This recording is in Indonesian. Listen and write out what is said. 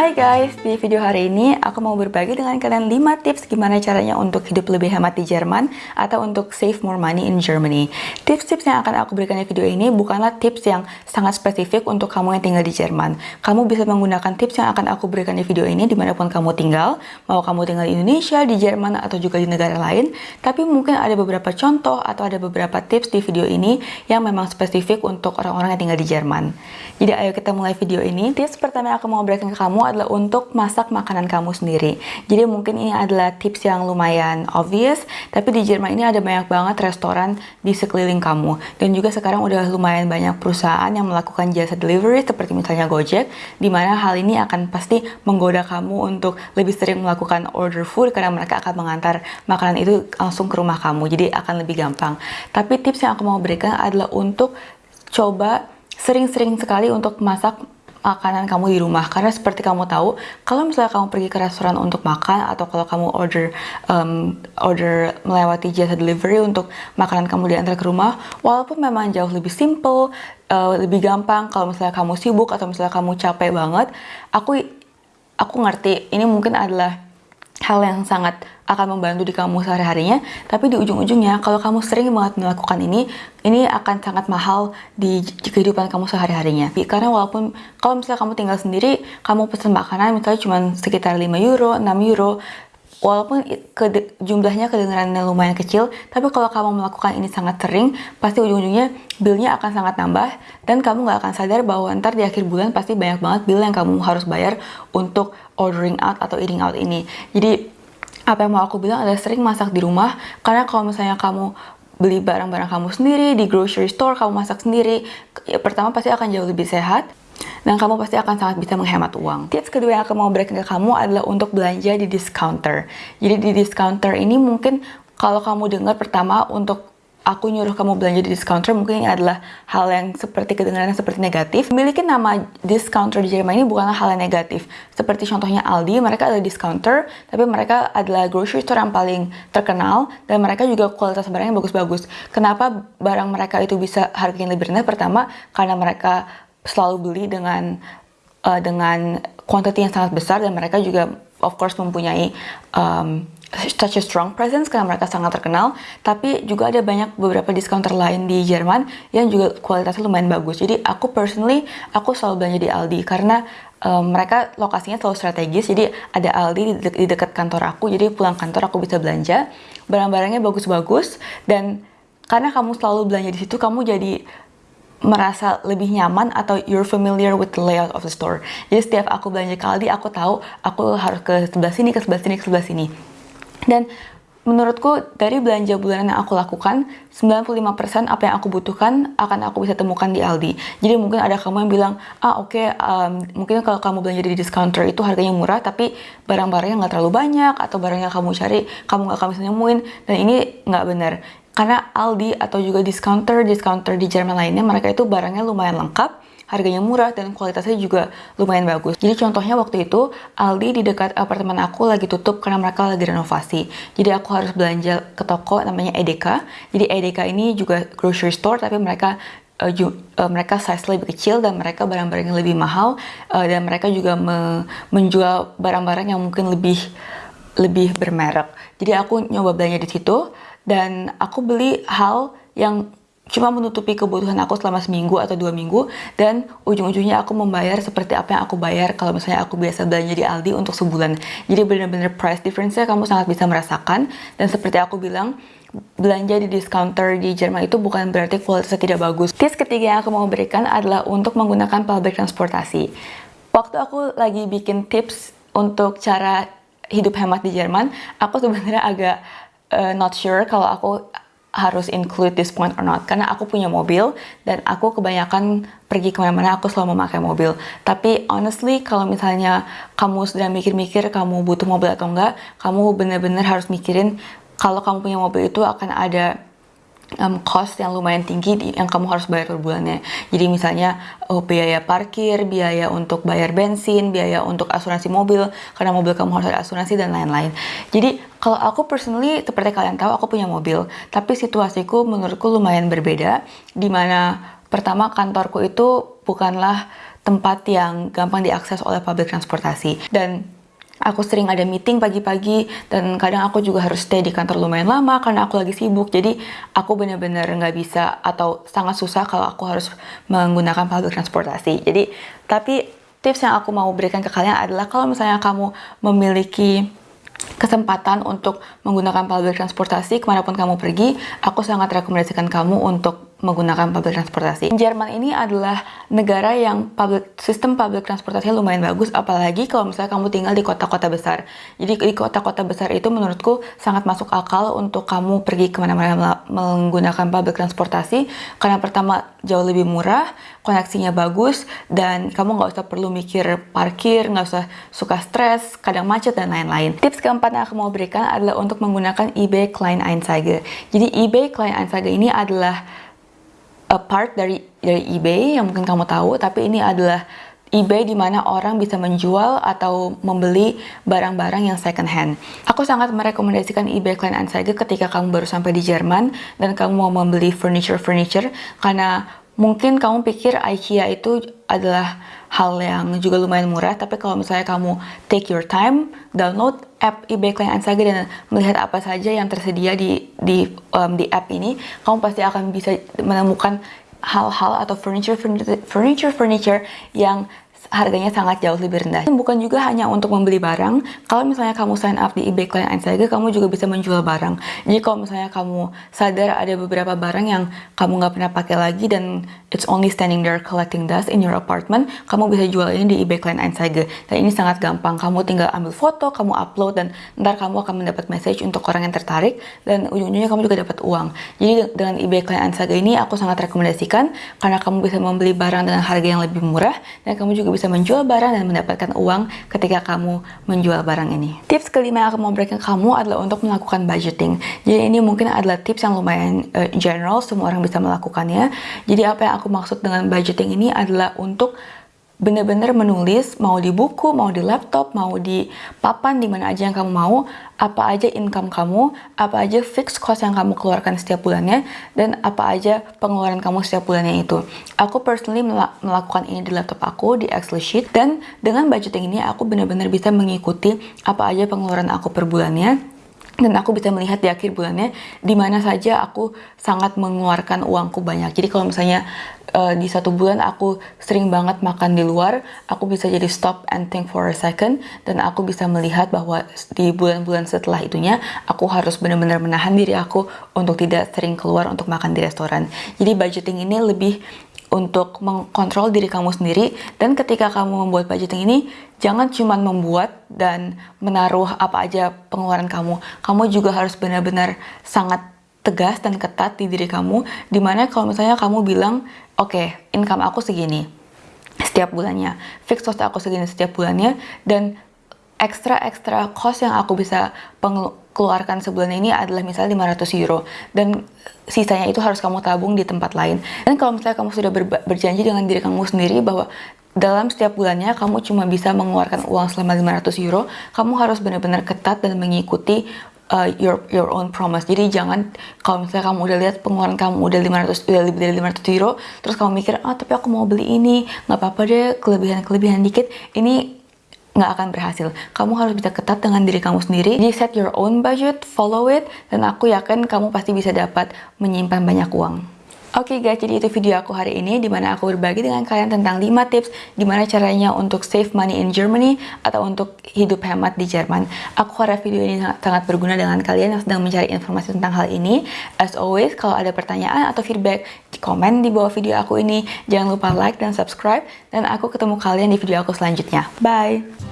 Hai guys, di video hari ini aku mau berbagi dengan kalian 5 tips gimana caranya untuk hidup lebih hemat di Jerman atau untuk save more money in Germany. Tips-tips yang akan aku berikan di video ini bukanlah tips yang sangat spesifik untuk kamu yang tinggal di Jerman. Kamu bisa menggunakan tips yang akan aku berikan di video ini di mana pun kamu tinggal, mau kamu tinggal di Indonesia, di Jerman, atau juga di negara lain, tapi mungkin ada beberapa contoh atau ada beberapa tips di video ini yang memang spesifik untuk orang-orang yang tinggal di Jerman. Jadi ayo kita mulai video ini. Tips pertama yang aku mau berikan ke kamu adalah untuk masak makanan kamu sendiri. Jadi mungkin ini adalah tips yang lumayan obvious, tapi di Jerman ini ada banyak banget restoran di sekeliling kamu. Dan juga sekarang udah lumayan banyak perusahaan yang melakukan jasa delivery seperti misalnya Gojek, di mana hal ini akan pasti menggoda kamu untuk lebih sering melakukan order food karena mereka akan mengantar makanan itu langsung ke rumah kamu. Jadi akan lebih gampang. Tapi tips yang aku mau berikan adalah untuk coba sering-sering sekali untuk masak makanan kamu di rumah. Karena seperti kamu tahu kalau misalnya kamu pergi ke restoran untuk makan atau kalau kamu order um, order melewati jasa delivery untuk makanan kamu diantar ke rumah walaupun memang jauh lebih simple uh, lebih gampang kalau misalnya kamu sibuk atau misalnya kamu capek banget aku aku ngerti ini mungkin adalah hal yang sangat akan membantu di kamu sehari-harinya, tapi di ujung-ujungnya kalau kamu sering banget melakukan ini, ini akan sangat mahal di kehidupan kamu sehari-harinya. Karena walaupun kalau misalnya kamu tinggal sendiri, kamu pesan makanan misalnya cuma sekitar 5 euro, 6 euro, walaupun ke, jumlahnya kedengarannya lumayan kecil, tapi kalau kamu melakukan ini sangat sering, pasti ujung-ujungnya billnya akan sangat nambah, dan kamu nggak akan sadar bahwa ntar di akhir bulan pasti banyak banget bill yang kamu harus bayar untuk ordering out atau eating out ini. Jadi apa yang mau aku bilang adalah sering masak di rumah karena kalau misalnya kamu beli barang-barang kamu sendiri di grocery store kamu masak sendiri ya, pertama pasti akan jauh lebih sehat dan kamu pasti akan sangat bisa menghemat uang. Tips kedua yang aku mau berikan ke kamu adalah untuk belanja di discounter. Jadi di discounter ini mungkin kalau kamu dengar pertama untuk aku nyuruh kamu belanja di discounter mungkin ini adalah hal yang seperti kedengarannya seperti negatif. Memiliki nama discounter di Jerman ini bukanlah hal yang negatif. Seperti contohnya Aldi, mereka adalah discounter, tapi mereka adalah grocery store yang paling terkenal dan mereka juga kualitas barangnya bagus-bagus. Kenapa barang mereka itu bisa harganya lebih rendah? Pertama, karena mereka selalu beli dengan uh, dengan quantity yang sangat besar dan mereka juga of course mempunyai um, such a strong presence karena mereka sangat terkenal tapi juga ada banyak beberapa discounter lain di Jerman yang juga kualitasnya lumayan bagus jadi aku personally aku selalu belanja di Aldi karena um, mereka lokasinya selalu strategis jadi ada Aldi di, de di dekat kantor aku jadi pulang kantor aku bisa belanja barang-barangnya bagus-bagus dan karena kamu selalu belanja di situ kamu jadi merasa lebih nyaman atau you're familiar with the layout of the store. Jadi setiap aku belanja ke Aldi, aku tahu aku harus ke sebelah sini, ke sebelah sini, ke sebelah sini. Dan menurutku dari belanja bulanan yang aku lakukan 95% apa yang aku butuhkan akan aku bisa temukan di Aldi. Jadi mungkin ada kamu yang bilang ah oke okay, um, mungkin kalau kamu belanja di discounter itu harganya murah tapi barang-barangnya nggak terlalu banyak atau barang yang kamu cari kamu nggak akan bisa nemuin. Dan ini nggak benar. Karena Aldi atau juga discounter discounter di Jerman lainnya mereka itu barangnya lumayan lengkap harganya murah dan kualitasnya juga lumayan bagus. Jadi contohnya waktu itu Aldi di dekat apartemen aku lagi tutup karena mereka lagi renovasi. Jadi aku harus belanja ke toko namanya Edeka. Jadi Edeka ini juga grocery store tapi mereka uh, ju, uh, mereka size lebih kecil dan mereka barang-barang yang lebih mahal uh, dan mereka juga me menjual barang-barang yang mungkin lebih lebih bermerek. Jadi aku nyoba belanja di situ dan aku beli hal yang cuma menutupi kebutuhan aku selama seminggu atau dua minggu dan ujung-ujungnya aku membayar seperti apa yang aku bayar kalau misalnya aku biasa belanja di Aldi untuk sebulan. Jadi benar-benar price difference-nya kamu sangat bisa merasakan. Dan seperti aku bilang belanja di discounter di Jerman itu bukan berarti kualitasnya tidak bagus. Tips ketiga yang aku mau berikan adalah untuk menggunakan public transportasi. Waktu aku lagi bikin tips untuk cara hidup hemat di Jerman aku sebenarnya agak uh, not sure kalau aku harus include this point or not karena aku punya mobil dan aku kebanyakan pergi ke mana-mana aku selalu memakai mobil tapi honestly kalau misalnya kamu sudah mikir-mikir kamu butuh mobil atau enggak kamu benar-benar harus mikirin kalau kamu punya mobil itu akan ada um, cost yang lumayan tinggi yang kamu harus bayar per bulannya. Jadi misalnya oh, biaya parkir, biaya untuk bayar bensin, biaya untuk asuransi mobil karena mobil kamu harus ada asuransi dan lain-lain. Jadi kalau aku personally seperti kalian tahu aku punya mobil, tapi situasiku menurutku lumayan berbeda. Di mana pertama kantorku itu bukanlah tempat yang gampang diakses oleh public transportasi. Dan aku sering ada meeting pagi-pagi dan kadang aku juga harus stay di kantor lumayan lama karena aku lagi sibuk jadi aku benar-benar nggak bisa atau sangat susah kalau aku harus menggunakan public transportasi jadi tapi tips yang aku mau berikan ke kalian adalah kalau misalnya kamu memiliki kesempatan untuk menggunakan public transportasi ke mana pun kamu pergi, aku sangat rekomendasikan kamu untuk menggunakan public transportasi. Jerman ini adalah negara yang public, sistem public transportasinya lumayan bagus, apalagi kalau misalnya kamu tinggal di kota-kota besar. Jadi di kota-kota besar itu menurutku sangat masuk akal untuk kamu pergi ke mana-mana menggunakan public transportasi, karena pertama jauh lebih murah, koneksinya bagus, dan kamu nggak usah perlu mikir parkir, nggak usah suka stres, kadang macet, dan lain-lain. Tips keempat yang aku mau berikan adalah untuk menggunakan eBay Kleinanzeige. Jadi eBay Kleinanzeige ini adalah a part dari dari eBay yang mungkin kamu tahu, tapi ini adalah eBay di mana orang bisa menjual atau membeli barang-barang yang second hand. Aku sangat merekomendasikan eBay Kleinanzeige ketika kamu baru sampai di Jerman dan kamu mau membeli furniture-furniture karena mungkin kamu pikir IKEA itu adalah hal yang juga lumayan murah, tapi kalau misalnya kamu take your time, download app eBay Kleinanzeige dan melihat apa saja yang tersedia di di um, di app ini, kamu pasti akan bisa menemukan hal-hal atau furniture furniture furniture yang harganya sangat jauh lebih rendah. Bukan juga hanya untuk membeli barang, kalau misalnya kamu sign up di eBay Kleinanzeige, kamu juga bisa menjual barang. Jadi kalau misalnya kamu sadar ada beberapa barang yang kamu nggak pernah pakai lagi dan it's only standing there collecting dust in your apartment, kamu bisa jual ini di eBay Kleinanzeige. Dan ini sangat gampang, kamu tinggal ambil foto, kamu upload, dan ntar kamu akan mendapat message untuk orang yang tertarik, dan ujung-ujungnya kamu juga dapat uang. Jadi dengan eBay Kleinanzeige ini aku sangat rekomendasikan, karena kamu bisa membeli barang dengan harga yang lebih murah, dan kamu juga bisa bisa menjual barang dan mendapatkan uang ketika kamu menjual barang ini. Tips kelima yang aku mau berikan kamu adalah untuk melakukan budgeting. Jadi ini mungkin adalah tips yang lumayan uh, general, semua orang bisa melakukannya. Jadi apa yang aku maksud dengan budgeting ini adalah untuk benar-benar menulis mau di buku, mau di laptop, mau di papan di mana aja yang kamu mau, apa aja income kamu, apa aja fixed cost yang kamu keluarkan setiap bulannya dan apa aja pengeluaran kamu setiap bulannya itu. Aku personally melakukan ini di laptop aku di Excel sheet dan dengan budgeting ini aku benar-benar bisa mengikuti apa aja pengeluaran aku per bulannya dan aku bisa melihat di akhir bulannya di mana saja aku sangat mengeluarkan uangku banyak. Jadi kalau misalnya uh, di satu bulan aku sering banget makan di luar, aku bisa jadi stop and think for a second dan aku bisa melihat bahwa di bulan-bulan setelah itunya aku harus benar-benar menahan diri aku untuk tidak sering keluar untuk makan di restoran. Jadi budgeting ini lebih untuk mengkontrol diri kamu sendiri dan ketika kamu membuat budgeting ini jangan cuma membuat dan menaruh apa aja pengeluaran kamu kamu juga harus benar-benar sangat tegas dan ketat di diri kamu di mana kalau misalnya kamu bilang oke okay, income aku segini setiap bulannya fixed cost aku segini setiap bulannya dan ekstra-ekstra cost yang aku bisa keluarkan sebulan ini adalah misalnya 500 euro dan sisanya itu harus kamu tabung di tempat lain. Dan kalau misalnya kamu sudah ber berjanji dengan diri kamu sendiri bahwa dalam setiap bulannya kamu cuma bisa mengeluarkan uang selama 500 euro kamu harus benar-benar ketat dan mengikuti uh, your your own promise. Jadi jangan kalau misalnya kamu udah lihat pengeluaran kamu udah 500 udah lebih dari 500 euro, terus kamu mikir, "Ah, oh, tapi aku mau beli ini, nggak apa-apa deh, kelebihan-kelebihan dikit." Ini nggak akan berhasil. Kamu harus bisa ketat dengan diri kamu sendiri. Jadi set your own budget, follow it, dan aku yakin kamu pasti bisa dapat menyimpan banyak uang. Oke okay guys, jadi itu video aku hari ini di mana aku berbagi dengan kalian tentang 5 tips gimana caranya untuk save money in Germany atau untuk hidup hemat di Jerman. Aku harap video ini sangat berguna dengan kalian yang sedang mencari informasi tentang hal ini. As always, kalau ada pertanyaan atau feedback, komen di bawah video aku ini. Jangan lupa like dan subscribe dan aku ketemu kalian di video aku selanjutnya. Bye!